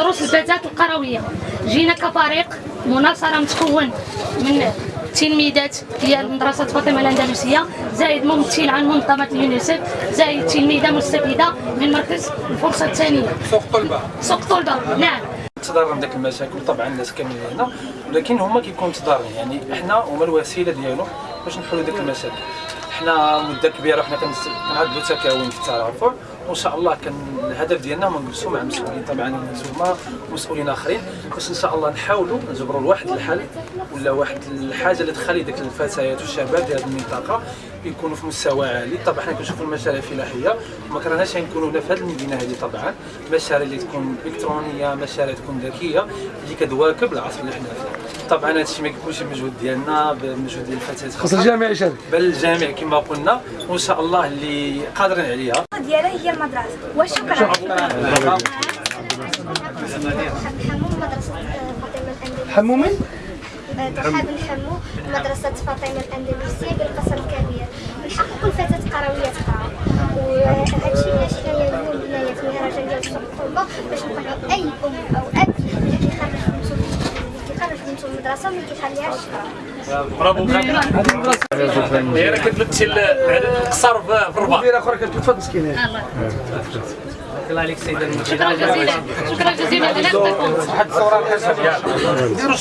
الفتاه القروية. جينا كفريق مناصرة متكون من تلميذات ديال مدرسة فاطمة الأندلسية زائد ممثل عن منظمة اليونيسف زائد تلميذة مستفيدة من مركز الفرصة الثانية. سوق طلبة. سوق طلبة نعم. تضارب داك المشاكل طبعا الناس كاملين هنا ولكن هما كيكونوا متضاربين يعني إحنا هما الوسيلة ديالو باش نحلوا ديك المشاكل. حنا مدة كبيرة حنا كنعدوا تكاون في الترافع وان شاء الله كان الهدف ديالنا هو نجلسوا مع مسؤولين طبعا نتوما ومسؤولين آخرين باش إن شاء الله نحاولوا نجبروا لواحد الحل ولا واحد الحاجة اللي تخلي ديك الفتيات والشباب ديال هذه المنطقة يكونوا في مستوى عالي. طبعا حنا كنشوفوا المشاريع الفلاحيه وما كرهناش نكونوا هنا في هذه المدينة هذه طبعا. مشاريع اللي تكون إلكترونية مشاريع تكون ذكية اللي كتواكب العصر اللي حنا فيه. طبعا هذا الشيء ما كيكونش بمجهود ديالنا بمجهود ديال الفتيات خاص الجامع يشارك بل الجامع كما قلنا وإن شاء الله اللي قادرين عليها. ديالها هي المدرسة. وشكرا. حمو مدرسة فاطمة الأندلسية حمو من؟ ترحاب نحمو مدرسة فاطمة الأندلسية بالقصر الكبير. من حق كل فتاة قروية تقرا وهذا الشيء علاش حنايا اليوم بنايات مهرجان ديال الطلبة باش نقنعوا أي أم المدرسة وما كيخليهاش تقرا هي راه كتمثل العدد القصر في الرباط. مدير أخرى كتوفى مسكينه الله. عليك شكرا جزيلا. شكرا جزيلا. على هذا